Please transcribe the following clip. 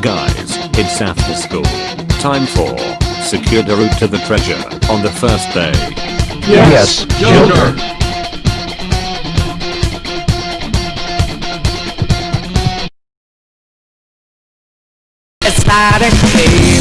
Guys, it's after school. Time for secure the route to the treasure on the first day. Yes, Joker. It's not a game.